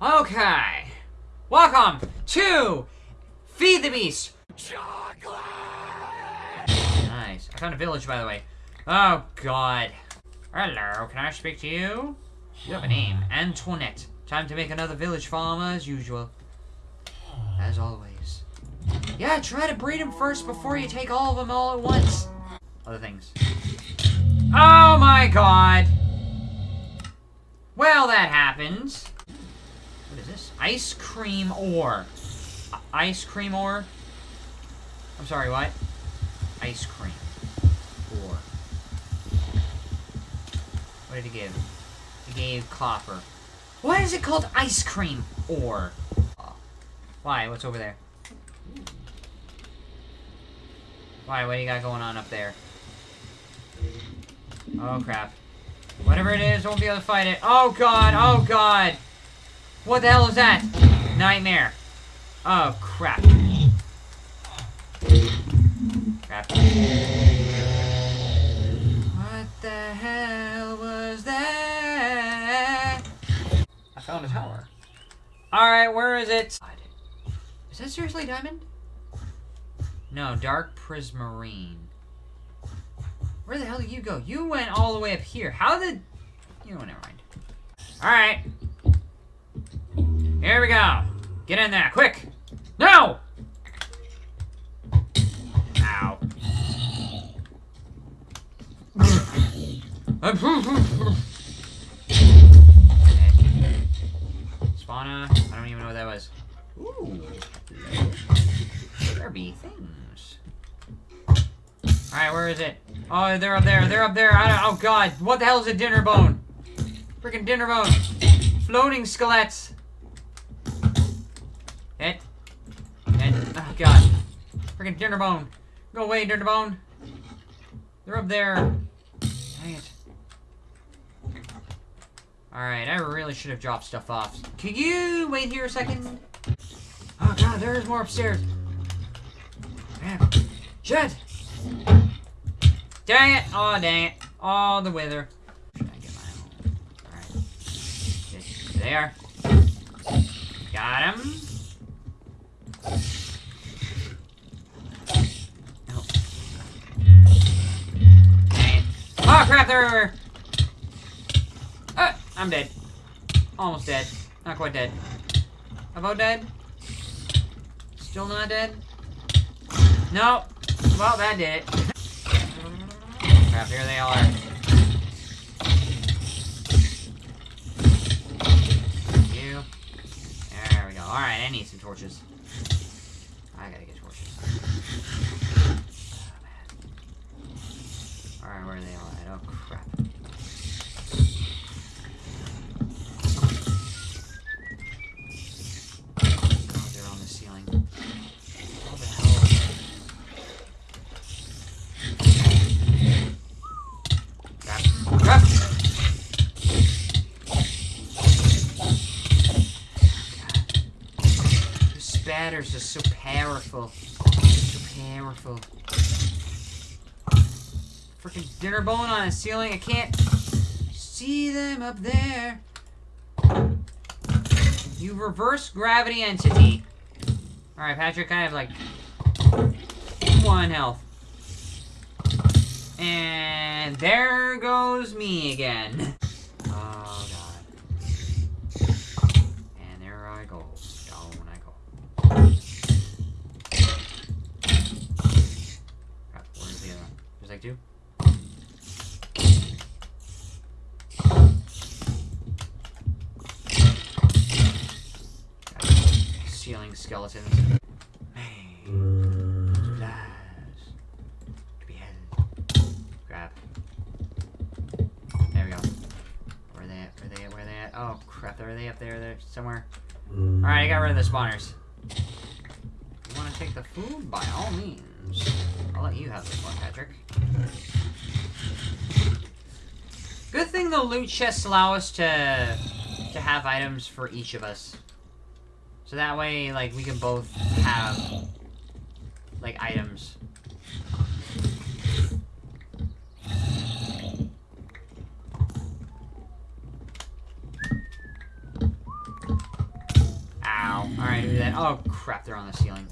Okay. Welcome to Feed the Beast. Chocolate! Nice. I found a village, by the way. Oh, God. Hello, can I speak to you? You have a name. Antoinette. Time to make another village farm as usual. As always. Yeah, try to breed them first before you take all of them all at once. Other things. Oh my god! Well, that happens. What is this? Ice cream ore. Ice cream ore? I'm sorry, what? Ice cream ore. What did he give? He gave copper. Why is it called ice cream ore? Why? What's over there? Why? What do you got going on up there? Oh, crap. Whatever it is, won't be able to fight it. Oh, God! Oh, God! What the hell is that? Nightmare. Oh, crap. Crap. What the hell was that? I found a tower. Alright, where is it? Is that seriously diamond? No, dark prismarine. Where the hell did you go? You went all the way up here. How did... You know, never mind. Alright. Here we go. Get in there, quick. No! Ow. Spawner. I don't even know what that was. Ooh. Be things. Alright, where is it? Oh, they're up there. They're up there. oh, God. What the hell is a Dinnerbone? Freaking Dinnerbone. Floating skeletts. Hit. Hit. Oh, God. Freaking Dinnerbone. Go away, Dinnerbone. They're up there. Dang it. Alright, I really should have dropped stuff off. Can you wait here a second? Oh, God, there's more upstairs. Man. Shit! Dang it! Oh, dang it. Oh, the wither. Should I get my Alright. There. Got him. Crap, they're. Ah, I'm dead. Almost dead. Not quite dead. About dead? Still not dead? No. Well, that did it crap, here they all are. You. There we go. Alright, I need some torches. I gotta get torches. Oh, Alright, where are they all at? Oh, crap. Oh, they're on the ceiling. Spatters are so powerful. So powerful. Freaking Dinnerbone on the ceiling. I can't see them up there. You reverse gravity entity. Alright, Patrick, I have like one health. And there goes me again. Oh, God. And there I go. like two. Ceiling skeletons. Grab. There we go. Where are they at? Where are they at? Where are they at? Oh crap, are they up there? They're somewhere. Alright, I got rid of the spawners. Take the food? By all means. I'll let you have this one, Patrick. Good thing the loot chests allow us to to have items for each of us. So that way, like, we can both have, like, items. Oh, alright, do that. Oh, crap, they're on the ceiling.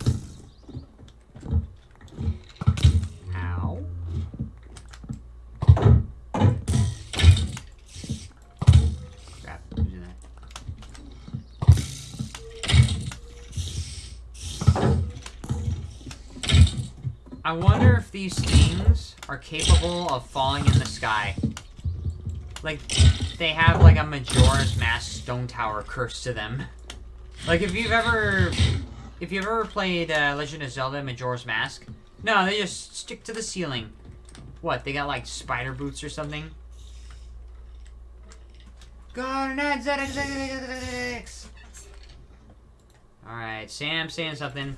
I wonder if these things are capable of falling in the sky. Like, they have like a Majora's Mask stone tower curse to them. Like, if you've ever... If you've ever played uh, Legend of Zelda Majora's Mask, no, they just stick to the ceiling. What, they got like spider boots or something? Garnet ZX Alright, Sam saying something.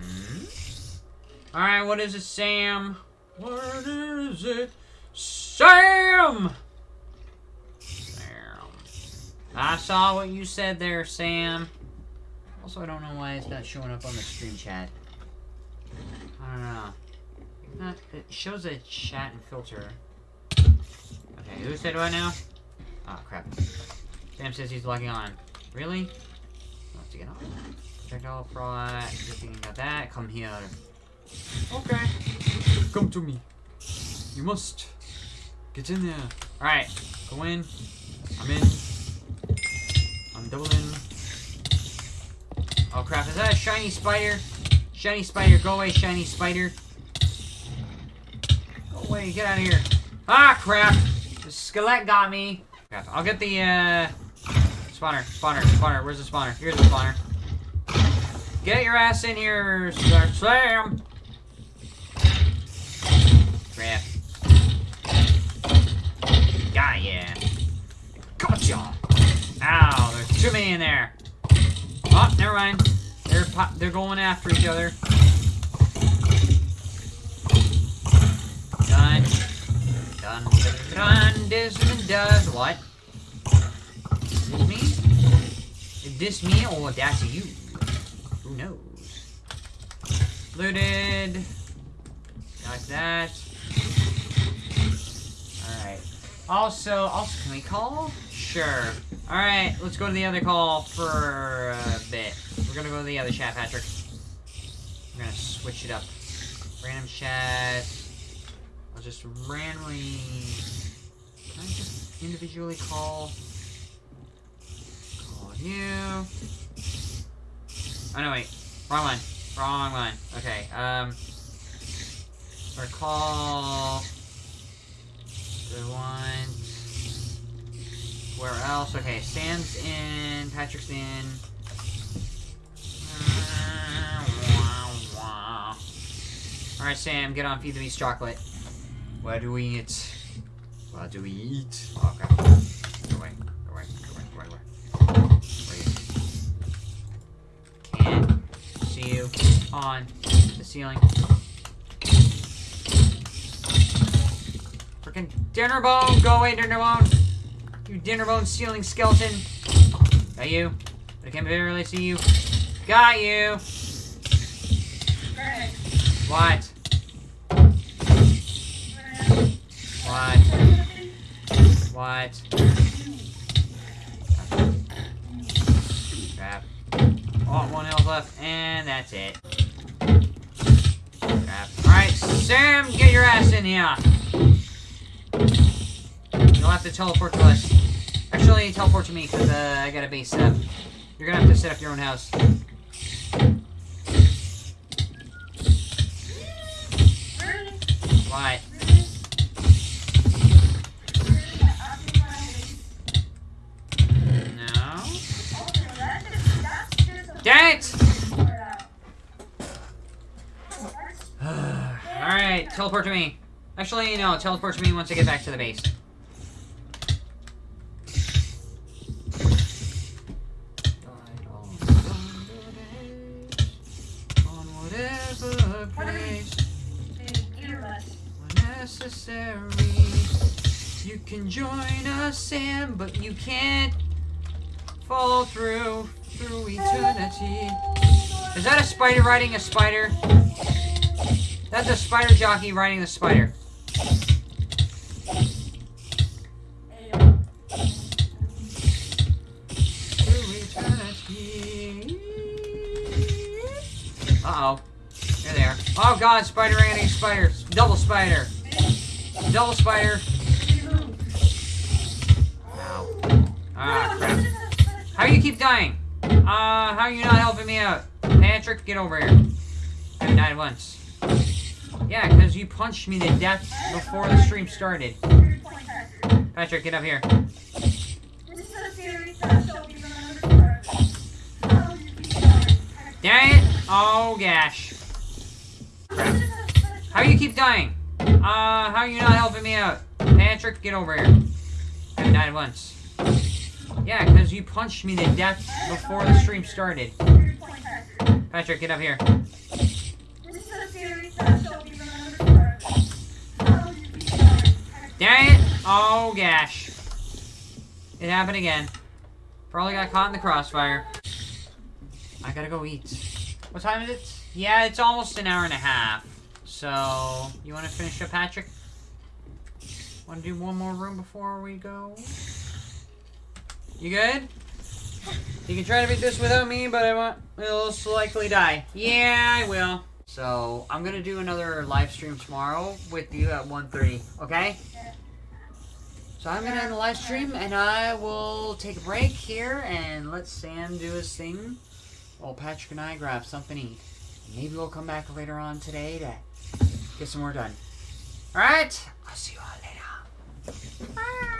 Hmm? Alright, what is it, Sam? What is it? Sam! Sam. I saw what you said there, Sam. Also, I don't know why it's not showing up on the screen chat. I don't know. It shows a chat and filter. Okay, who said what now? Oh, crap. Sam says he's logging on. Really? Let's get on. Check out fraud. Good thing you got that. Come here. Okay. Come to me. You must. Get in there. Alright. Go in. I'm in. I'm double in. Oh crap, is that a shiny spider? Shiny spider, go away, shiny spider. Go away, get out of here. Ah, crap. The skeleton got me. Crap, I'll get the, uh... Spawner, spawner, spawner. Where's the spawner? Here's the spawner. Get your ass in here, Sam. Crap. Got ya. Gotcha. Ow, there's too many in there. Oh, never mind. They're they're going after each other. Done. Done. Done. This does what? Is this me? Is this me or that's you? Who knows? Looted. Got that. Alright. Also, also, can we call? Sure. Alright, let's go to the other call for a bit. We're gonna go to the other chat, Patrick. We're gonna switch it up. Random chat. I'll just randomly... Can I just individually call? Call you. Oh, no, wait. Wrong one. Wrong one. Okay, um... Or call... One... Where else? Okay, Sam's in, Patrick's in. Alright, Sam, get on Feed the Beast chocolate. What do we eat? What do we eat? Oh, okay. Go away. Go away. Go away. Go away. Go away. Can't see you on the ceiling. Freaking Dinnerbone! Go away, Dinnerbone! You Dinnerbone ceiling skeleton! Got you. But I can't barely see you. Got you! What? What? What? Crap. Oh, one health left, and that's it. Crap. Alright, Sam, get your ass in here! You'll have to teleport to us. Actually, teleport to me, because uh, I got a base set up. You're gonna have to set up your own house. What? No? Dang it! Alright, teleport to me. Actually, no, teleport to me once I get back to the base. necessary. You can join us Sam, but you can't fall through, through eternity. Is that a spider riding a spider? That's a spider jockey riding the spider. Uh-oh. They are. Oh god, spider ant spider. Double spider. Double spider. Ow. Ah, crap. How you keep dying? Uh, how are you not helping me out? Patrick, get over here. I died once. Yeah, because you punched me to death before the stream started. Patrick, get up here. Dang it! Oh gosh. How you keep dying? Uh, how are you not helping me out? Patrick, get over here. I died once. Yeah, because you punched me to death before the stream started. Patrick, get up here. Dang it! Oh gosh. It happened again. Probably got caught in the crossfire. I gotta go eat. What time is it? Yeah, it's almost an hour and a half. So, you want to finish up, Patrick? Want to do one more room before we go? You good? You can try to beat this without me, but I want will likely die. Yeah, I will. So, I'm gonna do another live stream tomorrow with you at 1.30, okay? So I'm gonna end the live stream, and I will take a break here, and let Sam do his thing, while Patrick and I grab something to eat. Maybe we'll come back later on today to get some more done. Alright, I'll see you all later. Bye.